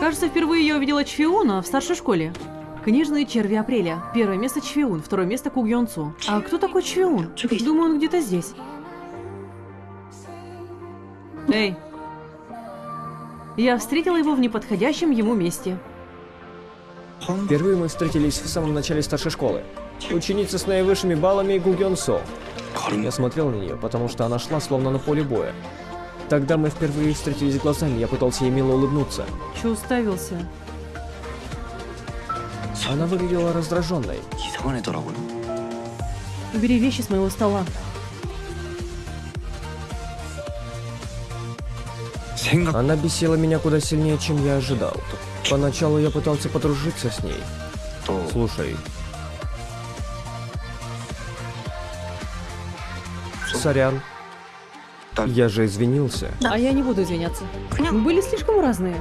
Кажется, впервые я увидела Чфиуна в старшей школе. Книжные черви апреля. Первое место Чфиун, второе место Кугьонцу. А кто такой Чфиун? Думаю, он где-то здесь. Эй. Я встретила его в неподходящем ему месте. Впервые мы встретились в самом начале старшей школы. Ученица с наивысшими баллами Со. Я смотрел на нее, потому что она шла словно на поле боя. Тогда мы впервые встретились глазами, я пытался ей мило улыбнуться. Че уставился? Она выглядела раздраженной. Убери вещи с моего стола. Она бесила меня куда сильнее, чем я ожидал. Поначалу я пытался подружиться с ней. Слушай. Сорян. Так. я же извинился. А я не буду извиняться. Мы были слишком разные.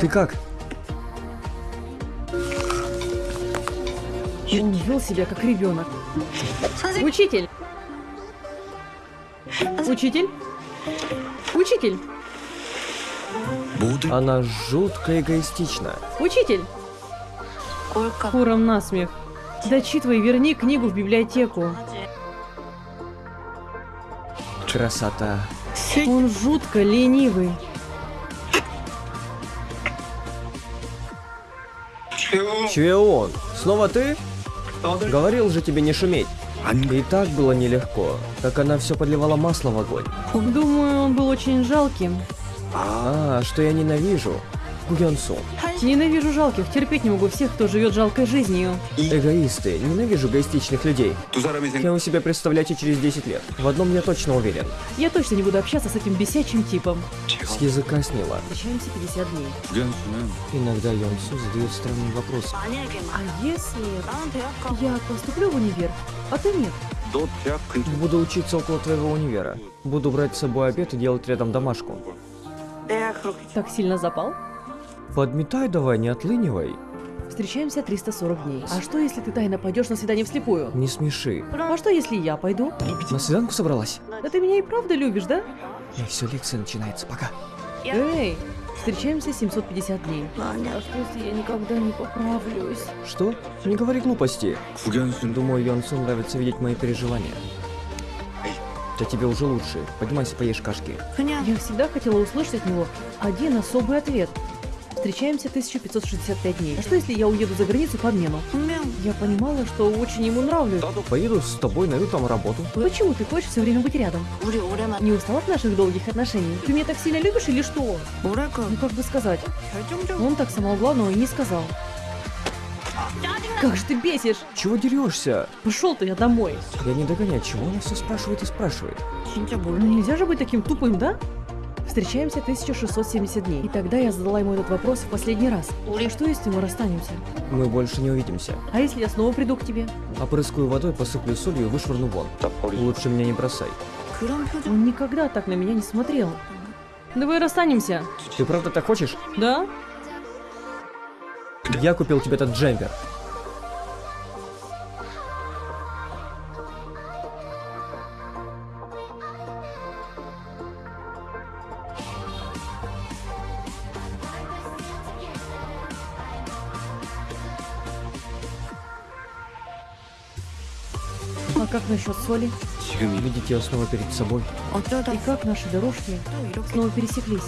Ты как? Он вел себя как ребенок. Учитель! Учитель? Учитель! Она жутко эгоистична. Учитель! Сколько? Куром насмех. Дочитывай, верни книгу в библиотеку. Красота. Он жутко ленивый. Чье? Снова ты? Говорил же тебе не шуметь. И так было нелегко, как она все подливала масло в огонь. Думаю, он был очень жалким. А, что я ненавижу. Гуянсу. Ненавижу жалких, терпеть не могу всех, кто живет жалкой жизнью. Эгоисты, ненавижу эгоистичных людей. Кем у себя представляете через 10 лет. В одном я точно уверен. Я точно не буду общаться с этим бесячим типом. С языка снила. Встречаемся 50 дней. Иногда Йонсу задает странные вопросы. А если я поступлю в универ, а ты нет? Буду учиться около твоего универа. Буду брать с собой обед и делать рядом домашку. Так сильно запал? Подметай давай, не отлынивай. Встречаемся 340 дней. А что, если ты тайно пойдешь на свидание вслепую? Не смеши. А что, если я пойду? На свиданку собралась. Да ты меня и правда любишь, да? Эй, все, лекция начинается, пока. Эй, встречаемся 750 дней. Аня, а что, если я никогда не поправлюсь? Что? Не говори глупости. Думаю, Йонсу нравится видеть мои переживания. Да тебе уже лучше. Поднимайся, поешь кашки. Я всегда хотела услышать от него один особый ответ. Встречаемся 1565 дней. А что, если я уеду за границу по обмену? Я понимала, что очень ему нравлюсь. Поеду с тобой, найду там работу. Почему ты хочешь все время быть рядом? Не устал от наших долгих отношений? Ты меня так сильно любишь или что? Ну как бы сказать? Он так самого главного и не сказал. Как же ты бесишь! Чего дерешься? Пошел ты я домой. Я не догоняю, чего она все спрашивает и спрашивает. Ну нельзя же быть таким тупым, да? встречаемся 1670 дней. И тогда я задала ему этот вопрос в последний раз. И что, если мы расстанемся? Мы больше не увидимся. А если я снова приду к тебе? Опрыскаю водой, посыплю солью и вышвырну вон. Лучше меня не бросай. Он никогда так на меня не смотрел. Давай расстанемся. Ты правда так хочешь? Да. Я купил тебе этот джемпер. А как насчет соли? Видите я снова перед собой. А и как наши дорожки ну, снова пересеклись.